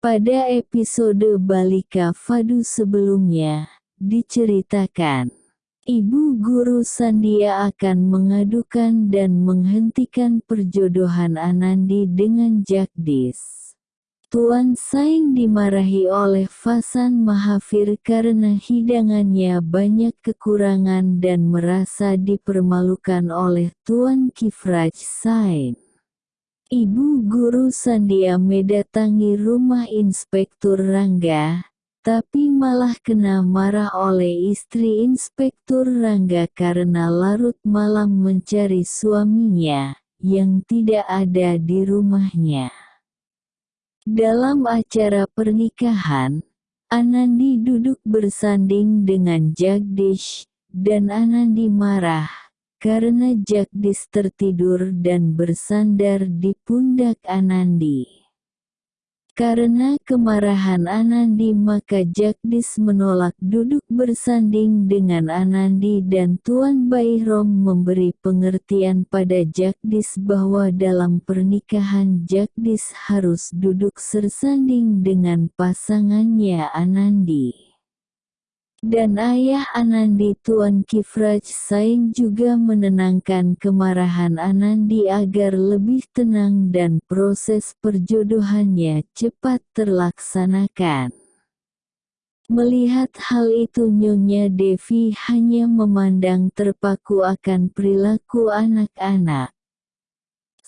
Pada episode Balika Fadu sebelumnya, diceritakan, Ibu Guru Sandia akan mengadukan dan menghentikan perjodohan Anandi dengan Jagdis. Tuan Saing dimarahi oleh Fasan Mahafir karena hidangannya banyak kekurangan dan merasa dipermalukan oleh Tuan Kifraj Sain. Ibu guru Sandia mendatangi rumah Inspektur Rangga, tapi malah kena marah oleh istri Inspektur Rangga karena larut malam mencari suaminya, yang tidak ada di rumahnya. Dalam acara pernikahan, Anandi duduk bersanding dengan Jagdish, dan Anandi marah, karena Jagdis tertidur dan bersandar di pundak Anandi. Karena kemarahan Anandi maka Jagdis menolak duduk bersanding dengan Anandi dan Tuan Bairom memberi pengertian pada Jagdis bahwa dalam pernikahan Jagdis harus duduk sersanding dengan pasangannya Anandi. Dan ayah Anandi Tuan Kifraj Saing juga menenangkan kemarahan Anandi agar lebih tenang dan proses perjodohannya cepat terlaksanakan. Melihat hal itu Nyonya Devi hanya memandang terpaku akan perilaku anak-anak.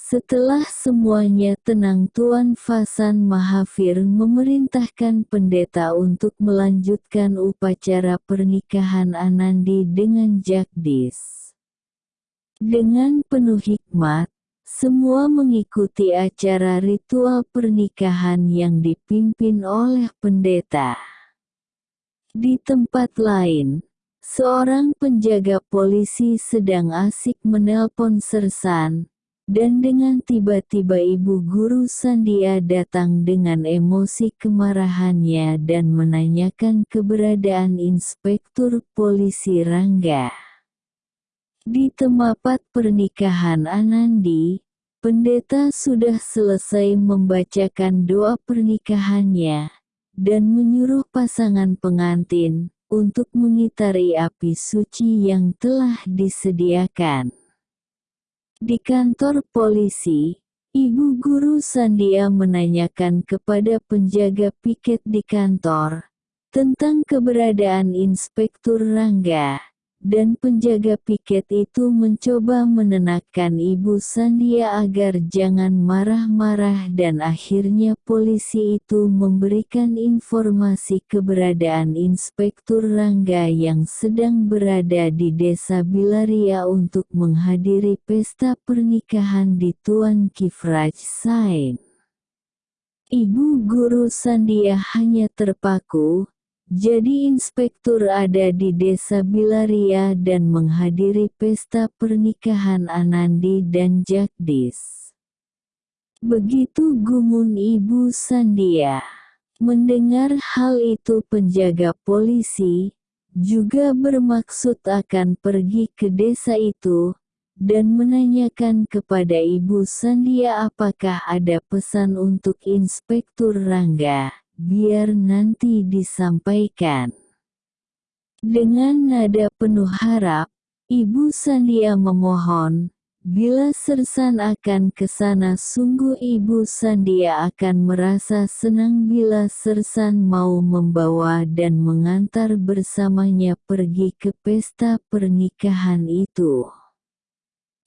Setelah semuanya tenang Tuan Fasan Mahafir memerintahkan pendeta untuk melanjutkan upacara pernikahan Anandi dengan Jagdis. Dengan penuh hikmat, semua mengikuti acara ritual pernikahan yang dipimpin oleh pendeta. Di tempat lain, seorang penjaga polisi sedang asik menelpon Sersan, dan dengan tiba-tiba ibu guru Sandia datang dengan emosi kemarahannya dan menanyakan keberadaan inspektur polisi Rangga. Di tempat pernikahan Anandi, pendeta sudah selesai membacakan doa pernikahannya, dan menyuruh pasangan pengantin, untuk mengitari api suci yang telah disediakan. Di kantor polisi, Ibu Guru Sandia menanyakan kepada penjaga piket di kantor, tentang keberadaan Inspektur Rangga dan penjaga piket itu mencoba menenangkan Ibu Sandia agar jangan marah-marah dan akhirnya polisi itu memberikan informasi keberadaan Inspektur Rangga yang sedang berada di desa Bilaria untuk menghadiri pesta pernikahan di Tuan Kifraj Sain. Ibu guru Sandia hanya terpaku, jadi inspektur ada di desa Bilaria dan menghadiri pesta pernikahan Anandi dan Jagdis. Begitu gumun ibu Sandia. Mendengar hal itu penjaga polisi, juga bermaksud akan pergi ke desa itu, dan menanyakan kepada Ibu Sandia apakah ada pesan untuk Inspektur Rangga biar nanti disampaikan. Dengan nada penuh harap, Ibu Sandia memohon, bila Sersan akan ke sana sungguh Ibu Sandia akan merasa senang bila Sersan mau membawa dan mengantar bersamanya pergi ke pesta pernikahan itu.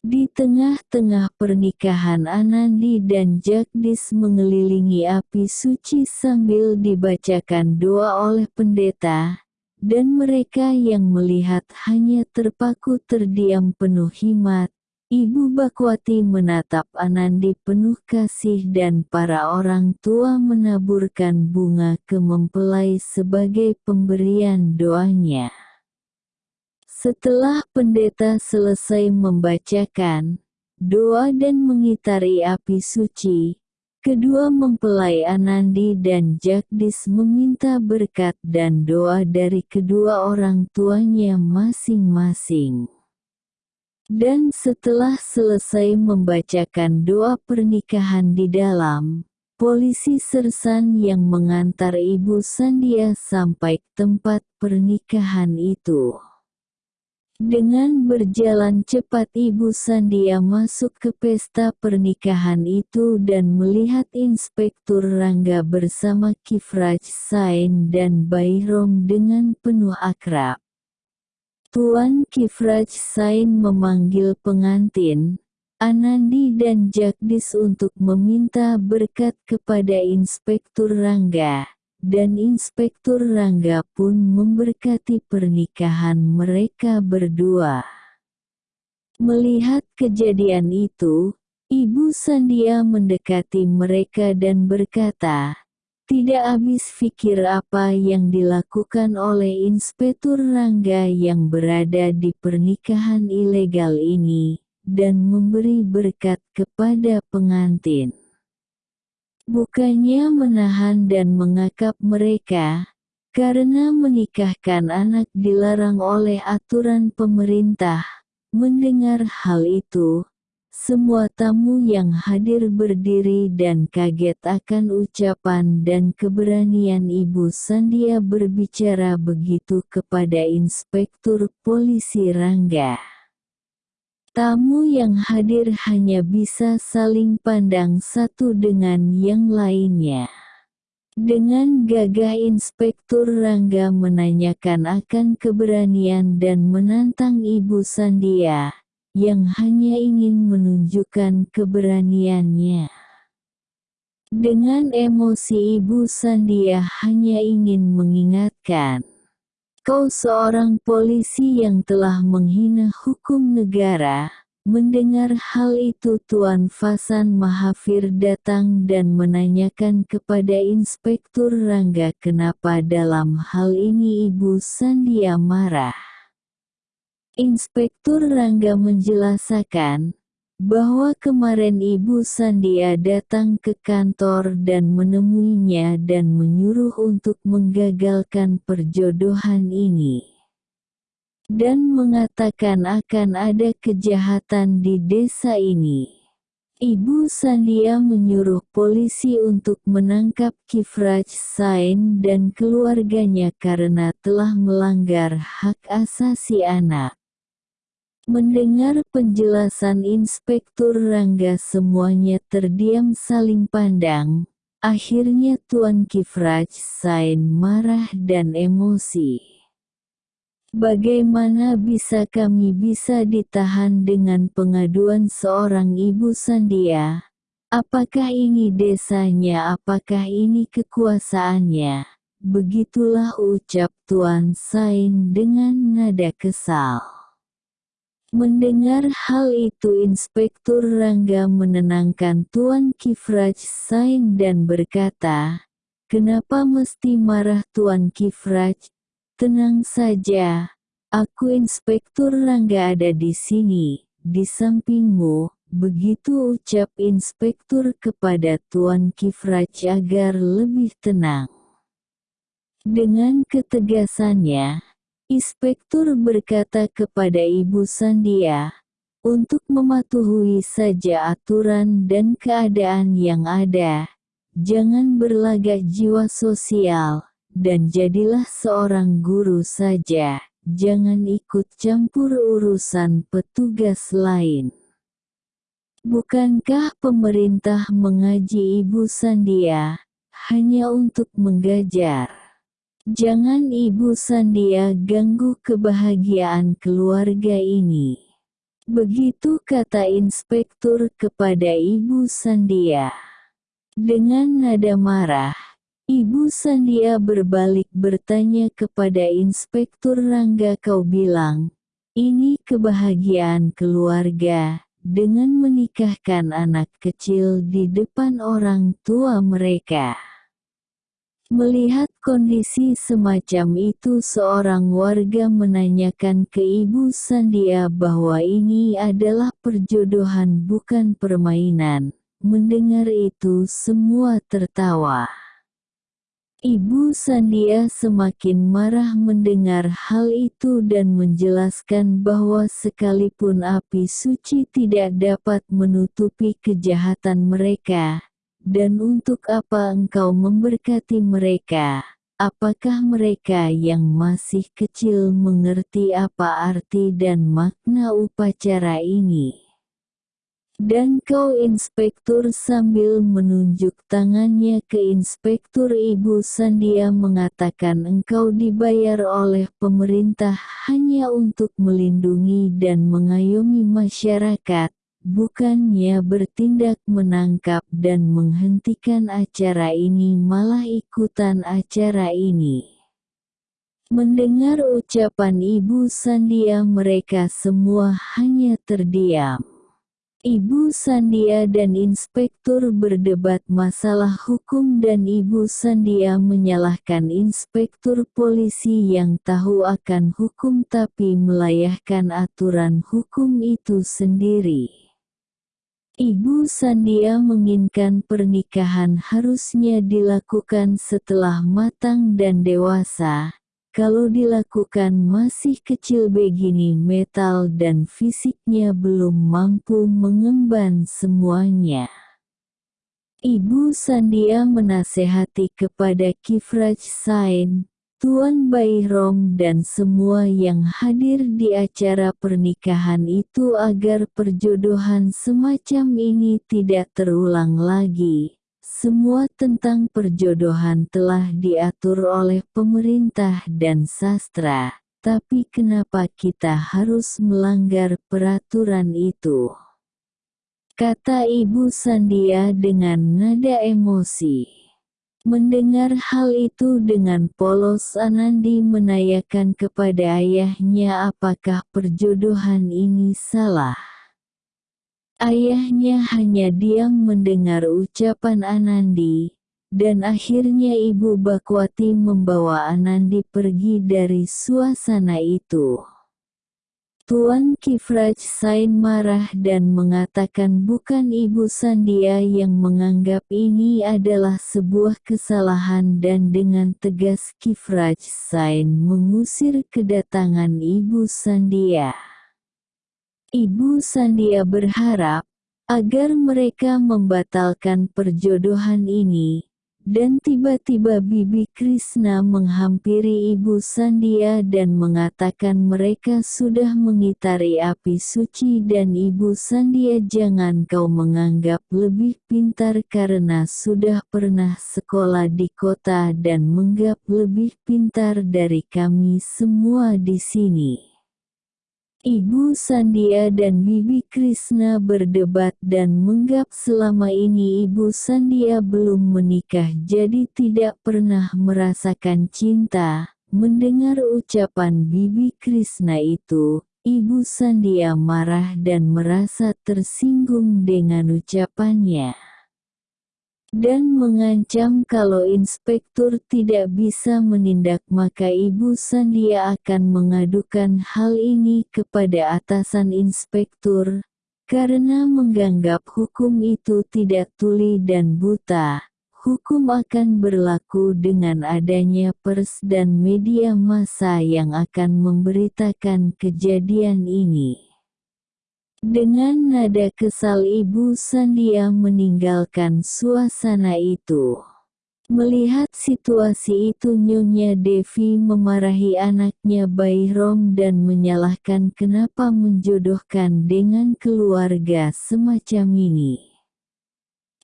Di tengah-tengah pernikahan Anandi dan Jagdis mengelilingi api suci sambil dibacakan doa oleh pendeta, dan mereka yang melihat hanya terpaku terdiam penuh himat. Ibu Bakwati menatap Anandi penuh kasih dan para orang tua menaburkan bunga ke mempelai sebagai pemberian doanya. Setelah pendeta selesai membacakan doa dan mengitari api suci, kedua mempelai Anandi dan Jagdis meminta berkat dan doa dari kedua orang tuanya masing-masing. Dan setelah selesai membacakan doa pernikahan di dalam, polisi sersan yang mengantar Ibu Sandia sampai tempat pernikahan itu. Dengan berjalan cepat Ibu Sandia masuk ke pesta pernikahan itu dan melihat Inspektur Rangga bersama Kifraj Sain dan Bayrom dengan penuh akrab. Tuan Kifraj Sain memanggil pengantin, Anandi dan Jagdis untuk meminta berkat kepada Inspektur Rangga dan Inspektur Rangga pun memberkati pernikahan mereka berdua. Melihat kejadian itu, Ibu Sandia mendekati mereka dan berkata, tidak habis pikir apa yang dilakukan oleh Inspektur Rangga yang berada di pernikahan ilegal ini, dan memberi berkat kepada pengantin bukannya menahan dan mengakap mereka, karena menikahkan anak dilarang oleh aturan pemerintah. Mendengar hal itu, semua tamu yang hadir berdiri dan kaget akan ucapan dan keberanian Ibu Sandia berbicara begitu kepada Inspektur Polisi Rangga. Tamu yang hadir hanya bisa saling pandang satu dengan yang lainnya. Dengan gagah Inspektur Rangga menanyakan akan keberanian dan menantang Ibu Sandia, yang hanya ingin menunjukkan keberaniannya. Dengan emosi Ibu Sandia hanya ingin mengingatkan, Kau seorang polisi yang telah menghina hukum negara. Mendengar hal itu Tuan Fasan Mahafir datang dan menanyakan kepada Inspektur Rangga kenapa dalam hal ini Ibu Sandia marah. Inspektur Rangga menjelaskan, bahwa kemarin Ibu Sandia datang ke kantor dan menemuinya dan menyuruh untuk menggagalkan perjodohan ini. Dan mengatakan akan ada kejahatan di desa ini. Ibu Sandia menyuruh polisi untuk menangkap Kifraj Sain dan keluarganya karena telah melanggar hak asasi anak. Mendengar penjelasan Inspektur Rangga semuanya terdiam saling pandang. Akhirnya Tuan Kifraj Sain marah dan emosi. Bagaimana bisa kami bisa ditahan dengan pengaduan seorang ibu Sandia? Apakah ini desanya apakah ini kekuasaannya? Begitulah ucap Tuan Sain dengan nada kesal. Mendengar hal itu Inspektur Rangga menenangkan Tuan Kifraj Sain dan berkata, Kenapa mesti marah Tuan Kifraj? Tenang saja, aku Inspektur Rangga ada di sini, di sampingmu, begitu ucap Inspektur kepada Tuan Kifraj agar lebih tenang. Dengan ketegasannya, Inspektur berkata kepada Ibu Sandia, untuk mematuhi saja aturan dan keadaan yang ada, jangan berlagak jiwa sosial, dan jadilah seorang guru saja, jangan ikut campur urusan petugas lain. Bukankah pemerintah mengaji Ibu Sandia, hanya untuk menggajar? Jangan Ibu Sandia ganggu kebahagiaan keluarga ini. Begitu kata inspektur kepada Ibu Sandia. Dengan nada marah, Ibu Sandia berbalik bertanya kepada Inspektur Rangga kau bilang, ini kebahagiaan keluarga, dengan menikahkan anak kecil di depan orang tua mereka. Melihat kondisi semacam itu seorang warga menanyakan ke Ibu Sandia bahwa ini adalah perjodohan bukan permainan. Mendengar itu semua tertawa. Ibu Sandia semakin marah mendengar hal itu dan menjelaskan bahwa sekalipun api suci tidak dapat menutupi kejahatan mereka, dan untuk apa engkau memberkati mereka? Apakah mereka yang masih kecil mengerti apa arti dan makna upacara ini? Dan kau inspektur sambil menunjuk tangannya ke inspektur Ibu Sandia mengatakan engkau dibayar oleh pemerintah hanya untuk melindungi dan mengayomi masyarakat, bukannya bertindak menangkap dan menghentikan acara ini malah ikutan acara ini. Mendengar ucapan Ibu Sandia mereka semua hanya terdiam. Ibu Sandia dan inspektur berdebat masalah hukum dan Ibu Sandia menyalahkan inspektur polisi yang tahu akan hukum tapi melayahkan aturan hukum itu sendiri. Ibu Sandia menginginkan pernikahan harusnya dilakukan setelah matang dan dewasa, kalau dilakukan masih kecil begini metal dan fisiknya belum mampu mengemban semuanya. Ibu Sandia menasehati kepada Kifraj Sain, Tuan Bayrom dan semua yang hadir di acara pernikahan itu agar perjodohan semacam ini tidak terulang lagi. Semua tentang perjodohan telah diatur oleh pemerintah dan sastra, tapi kenapa kita harus melanggar peraturan itu? Kata Ibu Sandia dengan nada emosi. Mendengar hal itu dengan polos Anandi menanyakan kepada ayahnya apakah perjodohan ini salah. Ayahnya hanya diam mendengar ucapan Anandi, dan akhirnya Ibu Bakwati membawa Anandi pergi dari suasana itu. Tuan Kifraj Sain marah dan mengatakan bukan Ibu Sandia yang menganggap ini adalah sebuah kesalahan dan dengan tegas Kifraj Sain mengusir kedatangan Ibu Sandia. Ibu Sandia berharap, agar mereka membatalkan perjodohan ini, dan tiba-tiba Bibi Krishna menghampiri Ibu Sandia dan mengatakan mereka sudah mengitari api suci dan Ibu Sandia jangan kau menganggap lebih pintar karena sudah pernah sekolah di kota dan menganggap lebih pintar dari kami semua di sini. Ibu Sandia dan Bibi Krishna berdebat dan menggap selama ini Ibu Sandia belum menikah jadi tidak pernah merasakan cinta. Mendengar ucapan Bibi Krishna itu, Ibu Sandia marah dan merasa tersinggung dengan ucapannya dan mengancam kalau inspektur tidak bisa menindak maka Ibu Sandia akan mengadukan hal ini kepada atasan inspektur, karena menganggap hukum itu tidak tuli dan buta. Hukum akan berlaku dengan adanya pers dan media massa yang akan memberitakan kejadian ini. Dengan nada kesal Ibu Sandia meninggalkan suasana itu. Melihat situasi itu Nyonya Devi memarahi anaknya Bayrom dan menyalahkan kenapa menjodohkan dengan keluarga semacam ini.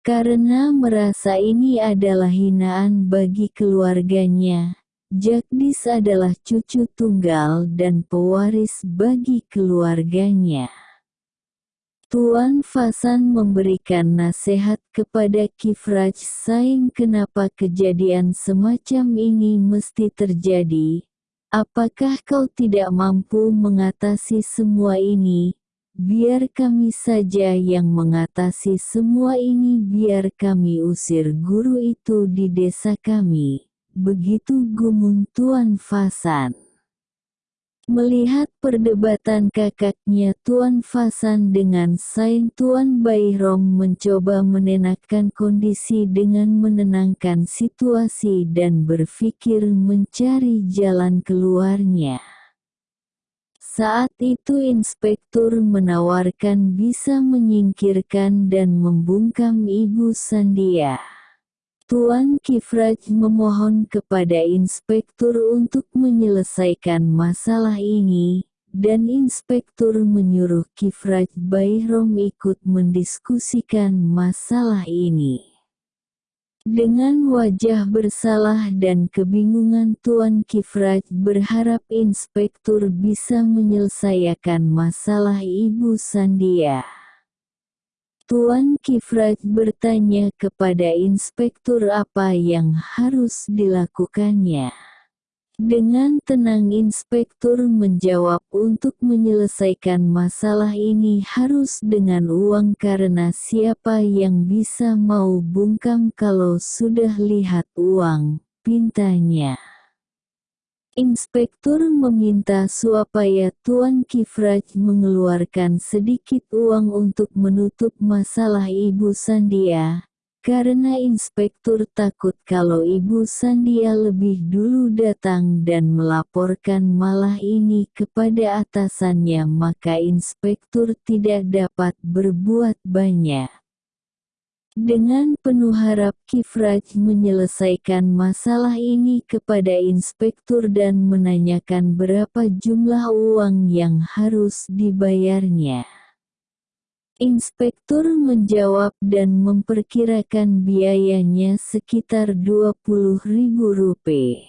Karena merasa ini adalah hinaan bagi keluarganya, Jagdis adalah cucu tunggal dan pewaris bagi keluarganya. Tuan Fasan memberikan nasihat kepada Kifraj Sain kenapa kejadian semacam ini mesti terjadi. Apakah kau tidak mampu mengatasi semua ini? Biar kami saja yang mengatasi semua ini biar kami usir guru itu di desa kami. Begitu gumun Tuan Fasan. Melihat perdebatan kakaknya Tuan Fasan dengan Sain Tuan Bayrom mencoba menenangkan kondisi dengan menenangkan situasi dan berpikir mencari jalan keluarnya. Saat itu inspektur menawarkan bisa menyingkirkan dan membungkam Ibu Sandia. Tuan Kifraj memohon kepada inspektur untuk menyelesaikan masalah ini, dan inspektur menyuruh Kifraj Bayrom ikut mendiskusikan masalah ini. Dengan wajah bersalah dan kebingungan Tuan Kifraj berharap inspektur bisa menyelesaikan masalah Ibu Sandia. Tuan Kifraj bertanya kepada inspektur apa yang harus dilakukannya. Dengan tenang inspektur menjawab untuk menyelesaikan masalah ini harus dengan uang karena siapa yang bisa mau bungkam kalau sudah lihat uang, pintanya. Inspektur meminta supaya Tuan Kifraj mengeluarkan sedikit uang untuk menutup masalah Ibu Sandia, karena inspektur takut kalau Ibu Sandia lebih dulu datang dan melaporkan malah ini kepada atasannya maka inspektur tidak dapat berbuat banyak. Dengan penuh harap Kifraj menyelesaikan masalah ini kepada inspektur dan menanyakan berapa jumlah uang yang harus dibayarnya. Inspektur menjawab dan memperkirakan biayanya sekitar ribu rupiah.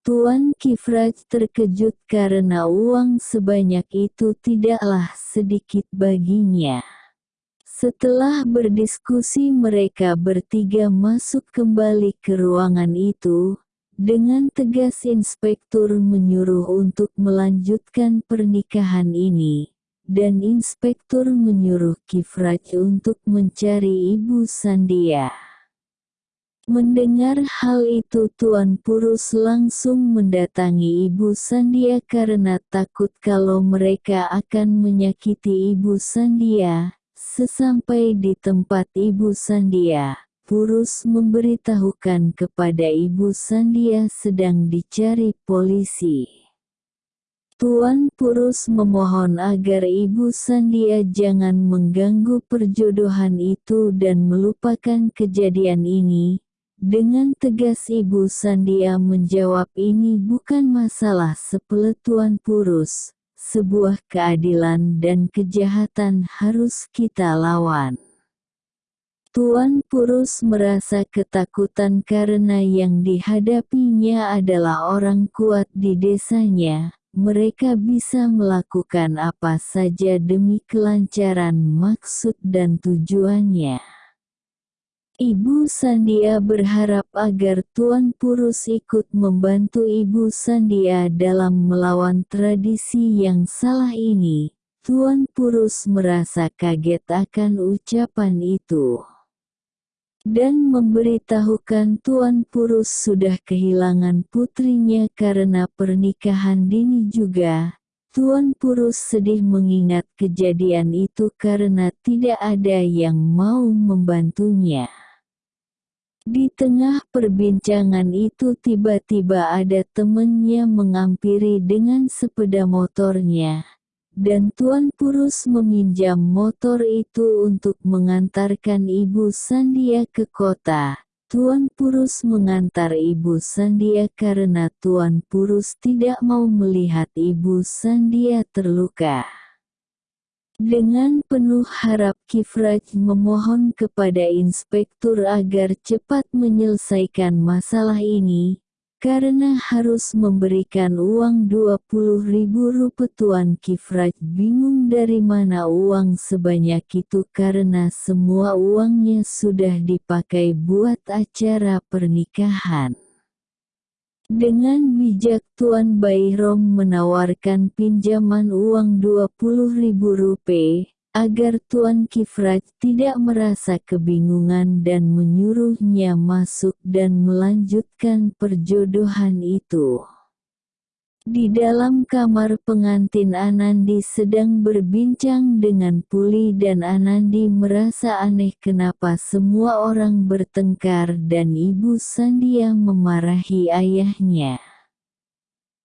Tuan Kifraj terkejut karena uang sebanyak itu tidaklah sedikit baginya. Setelah berdiskusi mereka bertiga masuk kembali ke ruangan itu, dengan tegas inspektur menyuruh untuk melanjutkan pernikahan ini dan inspektur menyuruh Kifraj untuk mencari Ibu Sandia. Mendengar hal itu Tuan Purus langsung mendatangi Ibu Sandia karena takut kalau mereka akan menyakiti Ibu Sandia. Sesampai di tempat Ibu Sandia, Purus memberitahukan kepada Ibu Sandia sedang dicari polisi. Tuan Purus memohon agar Ibu Sandia jangan mengganggu perjodohan itu dan melupakan kejadian ini. Dengan tegas Ibu Sandia menjawab ini bukan masalah sepele Tuan Purus, sebuah keadilan dan kejahatan harus kita lawan. Tuan Purus merasa ketakutan karena yang dihadapinya adalah orang kuat di desanya, mereka bisa melakukan apa saja demi kelancaran maksud dan tujuannya. Ibu Sandia berharap agar Tuan Purus ikut membantu Ibu Sandia dalam melawan tradisi yang salah ini. Tuan Purus merasa kaget akan ucapan itu dan memberitahukan Tuan Purus sudah kehilangan putrinya karena pernikahan dini juga. Tuan Purus sedih mengingat kejadian itu karena tidak ada yang mau membantunya. Di tengah perbincangan itu tiba-tiba ada temannya mengampiri dengan sepeda motornya dan Tuan Purus meminjam motor itu untuk mengantarkan Ibu Sandia ke kota. Tuan Purus mengantar Ibu Sandia karena Tuan Purus tidak mau melihat Ibu Sandia terluka. Dengan penuh harap Kifraj memohon kepada inspektur agar cepat menyelesaikan masalah ini, karena harus memberikan uang 20 ribu rupiah Tuan Kifraj bingung dari mana uang sebanyak itu karena semua uangnya sudah dipakai buat acara pernikahan. Dengan bijak Tuan Bayrom menawarkan pinjaman uang 20 ribu rupiah, agar Tuan Kifraj tidak merasa kebingungan dan menyuruhnya masuk dan melanjutkan perjodohan itu. Di dalam kamar pengantin Anandi sedang berbincang dengan Puli dan Anandi merasa aneh kenapa semua orang bertengkar dan Ibu Sandia memarahi ayahnya.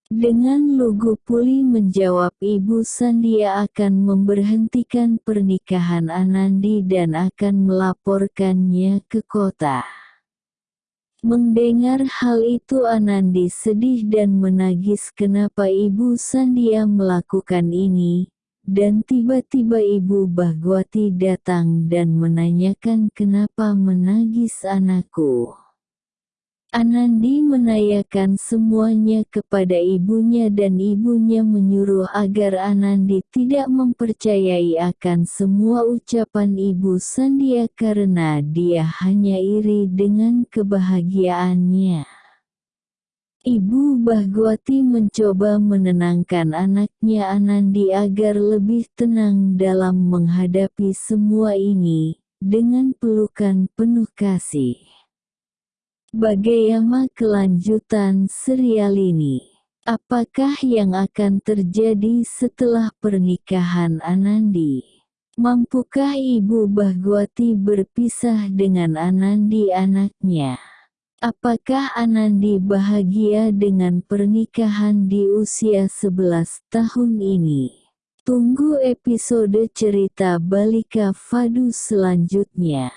Dengan lugu puli menjawab Ibu Sandia akan memberhentikan pernikahan Anandi dan akan melaporkannya ke kota. Mendengar hal itu Anandi sedih dan menagis kenapa Ibu Sandia melakukan ini, dan tiba-tiba Ibu Bahgwati datang dan menanyakan kenapa menagis anakku. Anandi menanyakan semuanya kepada ibunya dan ibunya menyuruh agar Anandi tidak mempercayai akan semua ucapan ibu Sandia karena dia hanya iri dengan kebahagiaannya. Ibu Bahgwati mencoba menenangkan anaknya Anandi agar lebih tenang dalam menghadapi semua ini, dengan pelukan penuh kasih. Bagaimana kelanjutan serial ini? Apakah yang akan terjadi setelah pernikahan Anandi? Mampukah Ibu Bahgwati berpisah dengan Anandi anaknya? Apakah Anandi bahagia dengan pernikahan di usia 11 tahun ini? Tunggu episode cerita Balika Fadu selanjutnya.